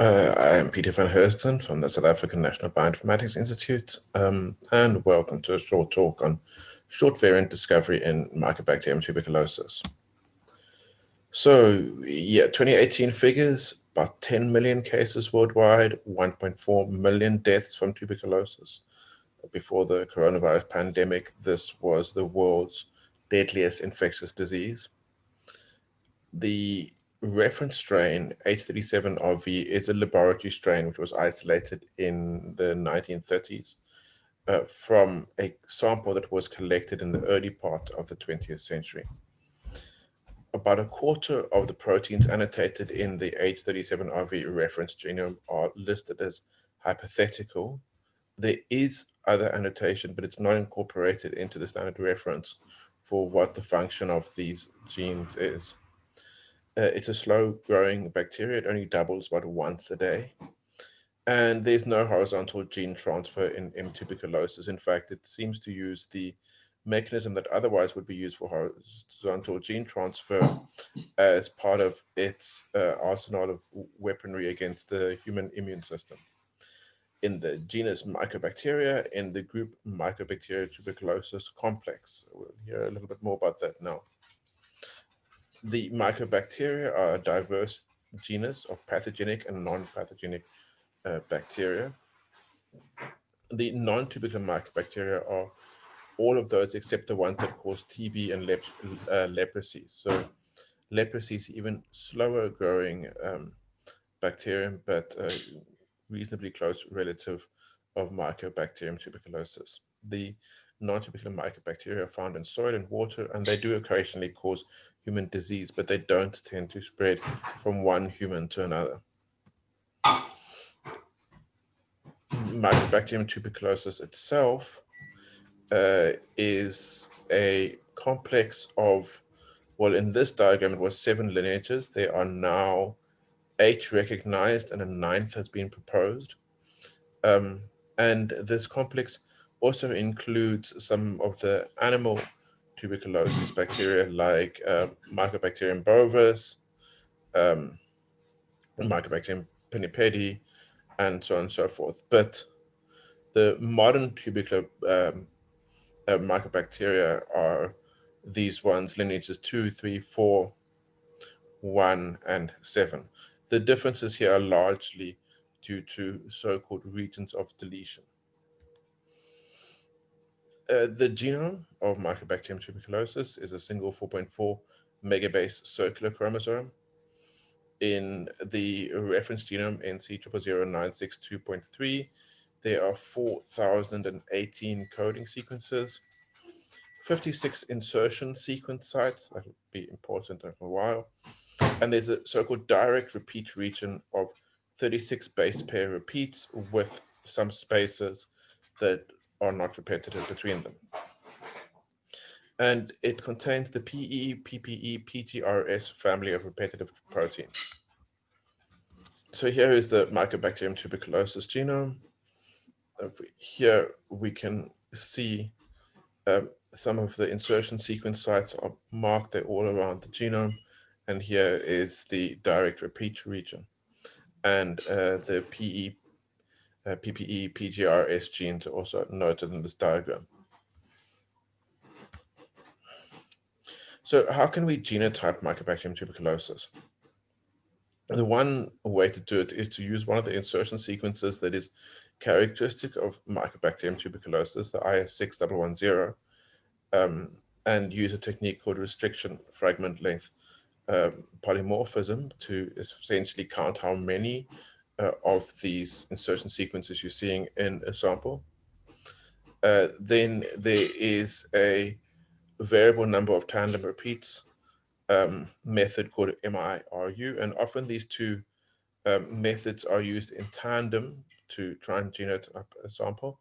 Uh, I am Peter van Heusden from the South African National Bioinformatics Institute, um, and welcome to a short talk on short variant discovery in Mycobacterium tuberculosis. So, yeah, 2018 figures, about 10 million cases worldwide, 1.4 million deaths from tuberculosis. Before the coronavirus pandemic, this was the world's deadliest infectious disease. The reference strain H37RV is a laboratory strain which was isolated in the 1930s uh, from a sample that was collected in the early part of the 20th century. About a quarter of the proteins annotated in the H37RV reference genome are listed as hypothetical. There is other annotation, but it's not incorporated into the standard reference for what the function of these genes is. Uh, it's a slow growing bacteria. It only doubles about once a day. And there's no horizontal gene transfer in M. tuberculosis. In fact, it seems to use the mechanism that otherwise would be used for horizontal gene transfer as part of its uh, arsenal of weaponry against the human immune system. In the genus Mycobacteria, in the group Mycobacteria tuberculosis complex. We'll hear a little bit more about that now. The mycobacteria are a diverse genus of pathogenic and non-pathogenic uh, bacteria. The non-tubercular mycobacteria are all of those except the ones that cause TB and lep uh, leprosy. So leprosy is even slower growing um, bacterium, but uh, reasonably close relative of Mycobacterium tuberculosis. The non-tubercular mycobacteria are found in soil and water, and they do occasionally cause human disease, but they don't tend to spread from one human to another. Mycobacterium tuberculosis itself uh, is a complex of, well, in this diagram, it was seven lineages. There are now eight recognized and a ninth has been proposed. Um, and this complex also includes some of the animal tuberculosis bacteria like uh, Mycobacterium bovis, um, Mycobacterium pinnipedii, and so on and so forth. But the modern tubercular um, uh, mycobacteria are these ones, lineages 2, 3, 4, 1, and 7. The differences here are largely due to so-called regions of deletion. Uh, the genome of Mycobacterium tuberculosis is a single 4.4 megabase circular chromosome. In the reference genome NC000962.3, there are 4,018 coding sequences, 56 insertion sequence sites, that will be important in a while, and there's a so-called direct repeat region of 36 base pair repeats with some spaces that are not repetitive between them. And it contains the PE, PPE, PGRS family of repetitive proteins. So here is the Mycobacterium tuberculosis genome. Here we can see um, some of the insertion sequence sites are marked, they're all around the genome. And here is the direct repeat region. And uh, the PE uh, PPE, PGRS genes are also noted in this diagram. So how can we genotype Mycobacterium tuberculosis? The one way to do it is to use one of the insertion sequences that is characteristic of Mycobacterium tuberculosis, the IS6110, um, and use a technique called restriction fragment length um, polymorphism to essentially count how many uh, of these insertion sequences you're seeing in a sample. Uh, then there is a variable number of tandem repeats um, method called MIRU, and often these two um, methods are used in tandem to try and genotype a sample.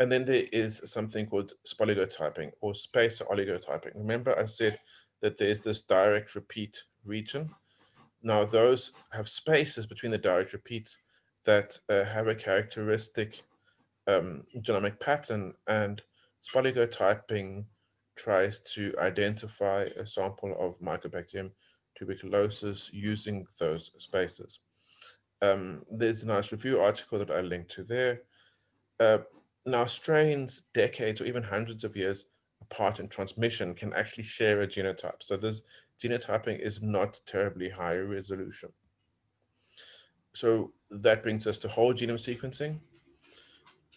And then there is something called spoligotyping or spacer oligotyping. Remember I said that there's this direct repeat region now, those have spaces between the direct repeats that uh, have a characteristic um, genomic pattern, and spoligotyping tries to identify a sample of Mycobacterium tuberculosis using those spaces. Um, there's a nice review article that I linked to there. Uh, now, strains decades or even hundreds of years apart in transmission can actually share a genotype. So this genotyping is not terribly high resolution. So that brings us to whole genome sequencing.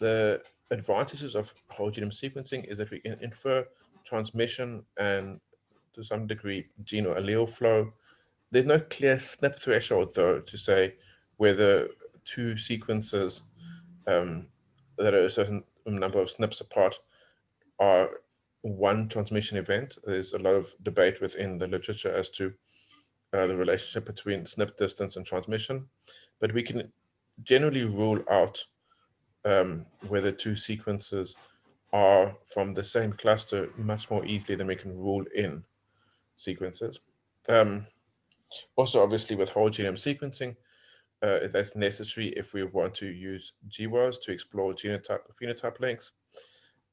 The advantages of whole genome sequencing is that we can infer transmission and to some degree gene or allele flow. There's no clear SNP threshold though to say whether two sequences um, that are a certain number of SNPs apart are one transmission event. There's a lot of debate within the literature as to uh, the relationship between SNP distance and transmission, but we can generally rule out um, whether two sequences are from the same cluster much more easily than we can rule in sequences. Um, also, obviously, with whole genome sequencing, uh, that's necessary if we want to use GWAS to explore genotype phenotype links.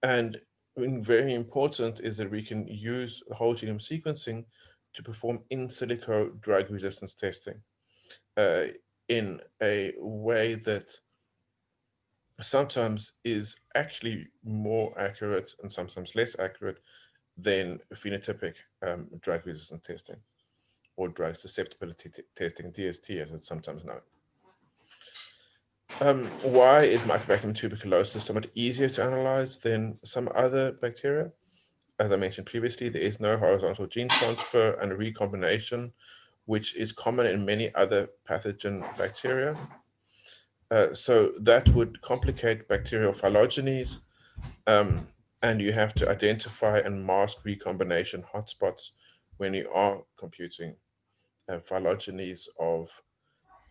And very important is that we can use whole genome sequencing to perform in silico drug resistance testing uh, in a way that sometimes is actually more accurate and sometimes less accurate than phenotypic um, drug resistance testing or drug susceptibility testing, DST as it's sometimes known. Um, why is Mycobacterium tuberculosis somewhat easier to analyze than some other bacteria? As I mentioned previously, there is no horizontal gene transfer and recombination, which is common in many other pathogen bacteria. Uh, so that would complicate bacterial phylogenies, um, and you have to identify and mask recombination hotspots when you are computing uh, phylogenies of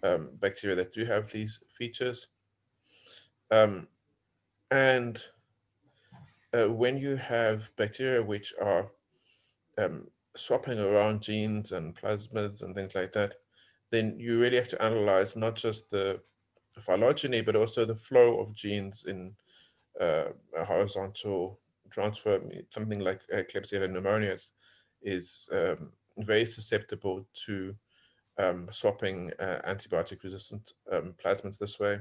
um, bacteria that do have these features. Um, and uh, when you have bacteria which are um, swapping around genes and plasmids and things like that, then you really have to analyze not just the phylogeny, but also the flow of genes in uh, a horizontal transfer. Something like Klebsiella pneumoniae is um, very susceptible to um, swapping uh, antibiotic resistant um, plasmids this way.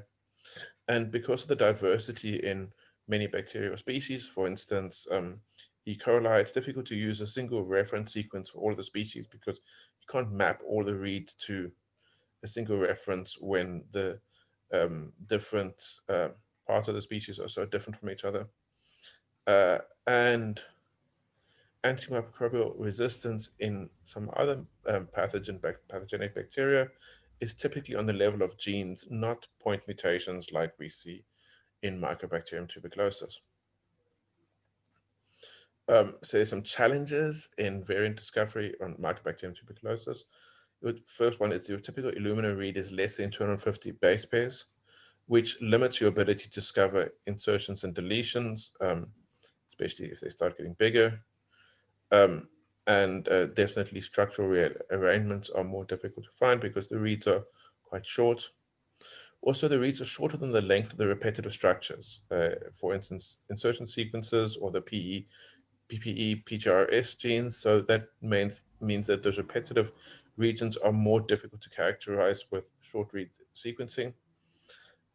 And because of the diversity in many bacterial species, for instance, um, E. coli, it's difficult to use a single reference sequence for all the species because you can't map all the reads to a single reference when the um, different uh, parts of the species are so different from each other. Uh, and antimicrobial resistance in some other um, pathogen pathogenic bacteria is typically on the level of genes, not point mutations like we see in Mycobacterium tuberculosis. Um, so there's some challenges in variant discovery on Mycobacterium tuberculosis. The first one is the typical Illumina read is less than 250 base pairs, which limits your ability to discover insertions and deletions, um, especially if they start getting bigger. Um, and uh, definitely structural rearrangements are more difficult to find because the reads are quite short. Also, the reads are shorter than the length of the repetitive structures. Uh, for instance, insertion sequences or the PE, PPE, PGRS genes. So that means, means that those repetitive regions are more difficult to characterize with short read sequencing.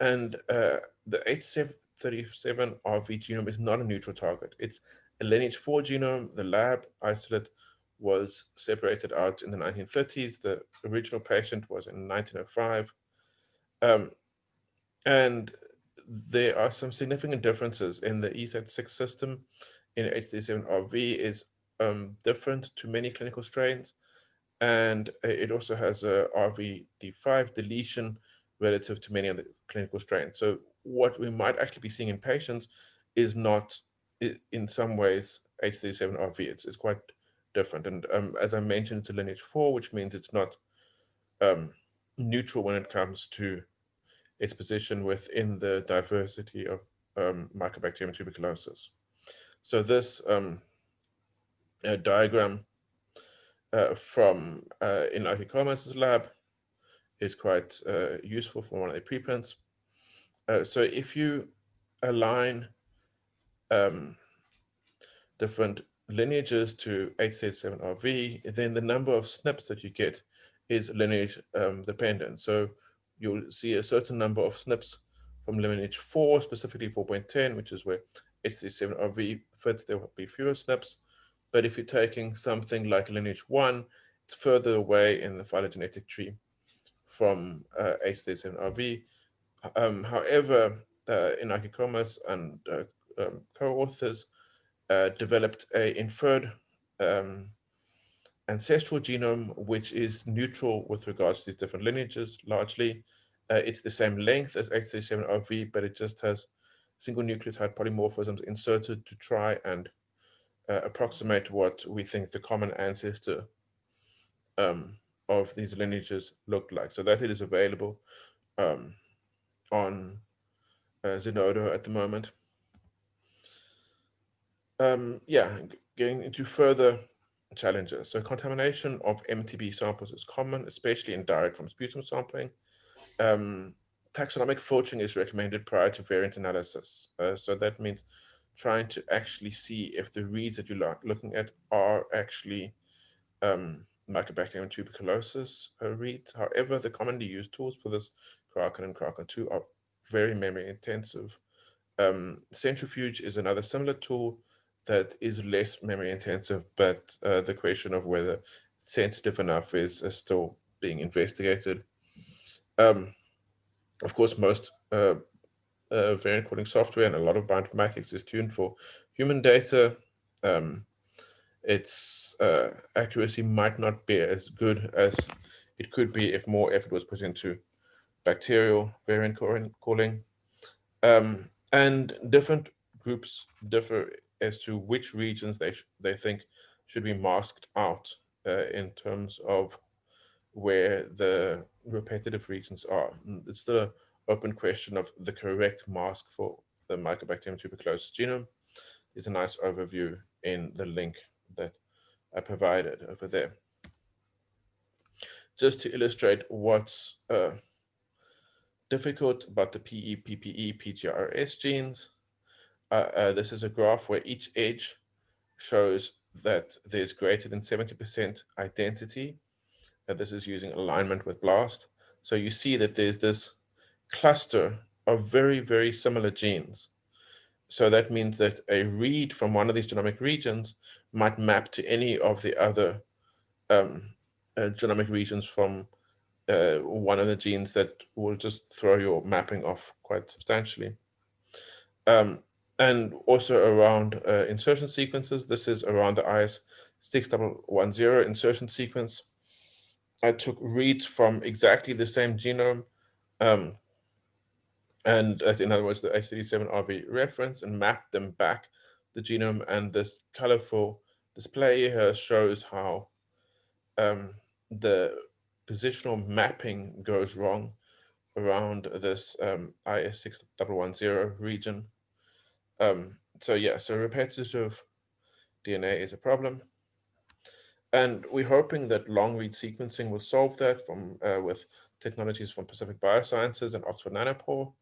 And uh, the H737RV genome is not a neutral target. It's a lineage 4 genome, the lab isolate was separated out in the 1930s. The original patient was in 1905. Um, and there are some significant differences in the ESAT6 system in H37RV is um, different to many clinical strains. And it also has a RVD5 deletion relative to many other clinical strains. So what we might actually be seeing in patients is not in some ways H37RV. It's, quite different. And um, as I mentioned, it's a lineage four, which means it's not um, neutral when it comes to its position within the diversity of um, Mycobacterium tuberculosis. So this um, uh, diagram uh, from uh, Inaki Comas's lab is quite uh, useful for one of the preprints. Uh, so if you align um, different lineages to H37RV, then the number of SNPs that you get is lineage um, dependent. So you'll see a certain number of SNPs from lineage 4, specifically 4.10, which is where H37RV fits, there will be fewer SNPs. But if you're taking something like lineage 1, it's further away in the phylogenetic tree from uh, H37RV. Um, however, uh, Inaki Comas and uh, um, co-authors uh, developed a inferred um, ancestral genome, which is neutral with regards to these different lineages, largely. Uh, it's the same length as H37RV, but it just has single nucleotide polymorphisms inserted to try and uh, approximate what we think the common ancestor um, of these lineages looked like. So that it is available um, on uh, Zenodo at the moment. Um, yeah, getting into further challenges. So contamination of MTB samples is common, especially in direct from sputum sampling. Um, taxonomic filtering is recommended prior to variant analysis. Uh, so that means trying to actually see if the reads that you're looking at are actually um, Mycobacterium tuberculosis uh, reads. However, the commonly used tools for this, Kraken and Kraken 2, are very memory intensive. Um, centrifuge is another similar tool that is less memory intensive, but uh, the question of whether sensitive enough is, is still being investigated. Um, of course, most uh, uh, variant calling software and a lot of bioinformatics is tuned for human data. Um, its uh, accuracy might not be as good as it could be if more effort was put into bacterial variant calling. Um, and different groups differ as to which regions they they think should be masked out uh, in terms of where the repetitive regions are. It's the open question of the correct mask for the Mycobacterium tuberculosis genome. Is a nice overview in the link that I provided over there. Just to illustrate what's uh, difficult about the PE, PPE, PGRS genes, uh, uh, this is a graph where each edge shows that there's greater than 70% identity. And this is using alignment with BLAST. So you see that there's this cluster of very, very similar genes. So that means that a read from one of these genomic regions might map to any of the other um, uh, genomic regions from uh, one of the genes that will just throw your mapping off quite substantially. Um, and also around uh, insertion sequences. This is around the IS6110 insertion sequence. I took reads from exactly the same genome, um, and uh, in other words, the H37RV reference, and mapped them back the genome. And this colorful display here shows how um, the positional mapping goes wrong around this um, IS6110 region. Um, so yeah, so repetitive DNA is a problem. And we're hoping that long read sequencing will solve that from uh, with technologies from Pacific Biosciences and Oxford Nanopore.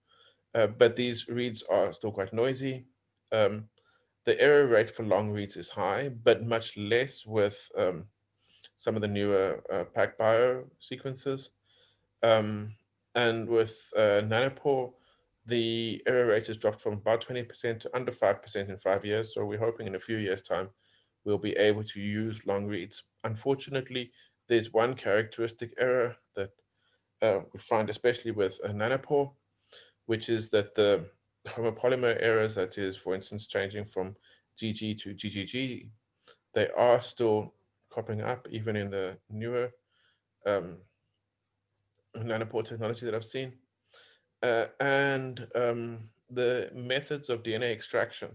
Uh, but these reads are still quite noisy. Um, the error rate for long reads is high, but much less with um, some of the newer uh, PacBio sequences. Um, and with uh, Nanopore, the error rate has dropped from about 20% to under 5% in five years. So we're hoping in a few years' time, we'll be able to use long reads. Unfortunately, there's one characteristic error that uh, we find, especially with nanopore, which is that the homopolymer errors, that is, for instance, changing from GG to GGG, they are still cropping up even in the newer um, nanopore technology that I've seen. Uh, and um, the methods of DNA extraction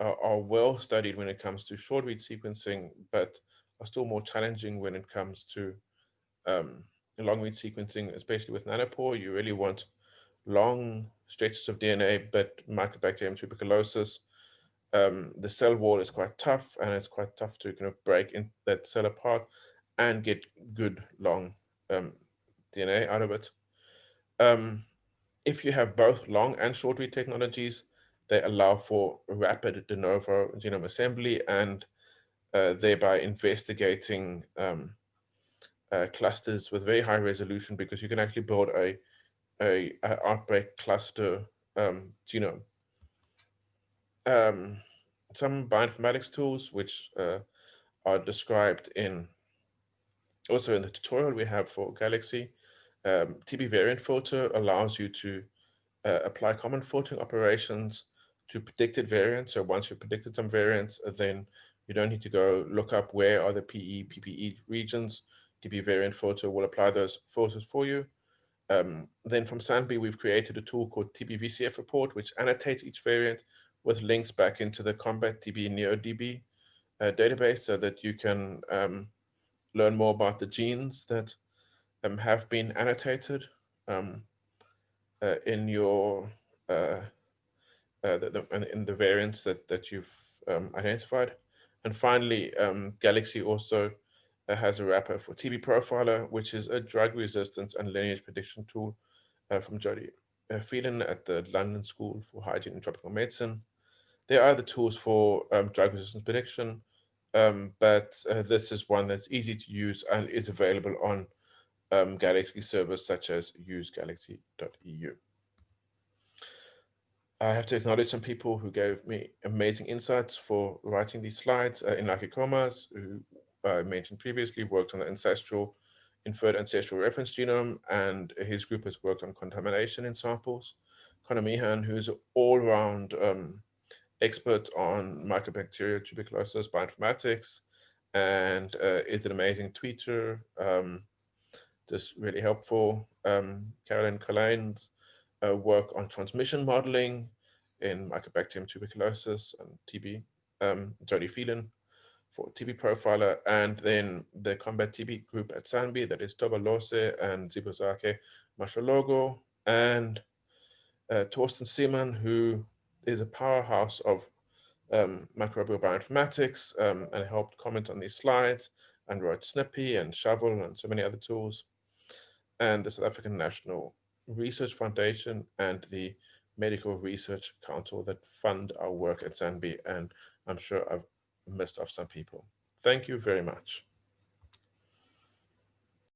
are, are, well studied when it comes to short read sequencing, but are still more challenging when it comes to um, long read sequencing, especially with nanopore. You really want long stretches of DNA, but Mycobacterium tuberculosis, um, the cell wall is quite tough and it's quite tough to kind of break in that cell apart and get good long um, DNA out of it. Um, if you have both long and short read technologies, they allow for rapid de novo genome assembly and uh, thereby investigating um, uh, clusters with very high resolution because you can actually build a, a, a outbreak cluster um, genome. Um, some bioinformatics tools which uh, are described in also in the tutorial we have for Galaxy. Um, TB variant filter allows you to uh, apply common filtering operations to predicted variants. So once you've predicted some variants, then you don't need to go look up where are the PE, PPE regions. TB variant filter will apply those filters for you. Um, then from SANBI, we've created a tool called TB-VCF report, which annotates each variant with links back into the Combat TB NeoDB uh, database so that you can um, learn more about the genes that um, have been annotated um, uh, in your uh, uh the, the, in the variants that that you've um, identified. And finally, um, Galaxy also uh, has a wrapper for TB Profiler, which is a drug resistance and lineage prediction tool uh, from Jody Phelan at the London School for Hygiene and Tropical Medicine. There are other tools for um, drug resistance prediction, um, but uh, this is one that's easy to use and is available on um, Galaxy servers such as usegalaxy.eu. I have to acknowledge some people who gave me amazing insights for writing these slides. Uh, Inaki Comas, who I mentioned previously, worked on the ancestral, inferred ancestral reference genome, and his group has worked on contamination in samples. Conor Meehan, who's an all-round um, expert on mycobacterial tuberculosis bioinformatics, and uh, is an amazing tweeter, um, just really helpful. Um, Caroline Colijn's uh, work on transmission modeling in Mycobacterium tuberculosis and TB, um, Jody Phelan for TB profiler, and then the combat TB group at SANBI, that is Thoba Lose and Ziphozakhe Mashologu, and uh, Torsten Seemann, who is a powerhouse of um, microbial bioinformatics um, and helped comment on these slides and wrote Snippy and Shovill and so many other tools. And the South African National Research Foundation and the Medical Research Council that fund our work at SANBI. And I'm sure I've missed off some people. Thank you very much.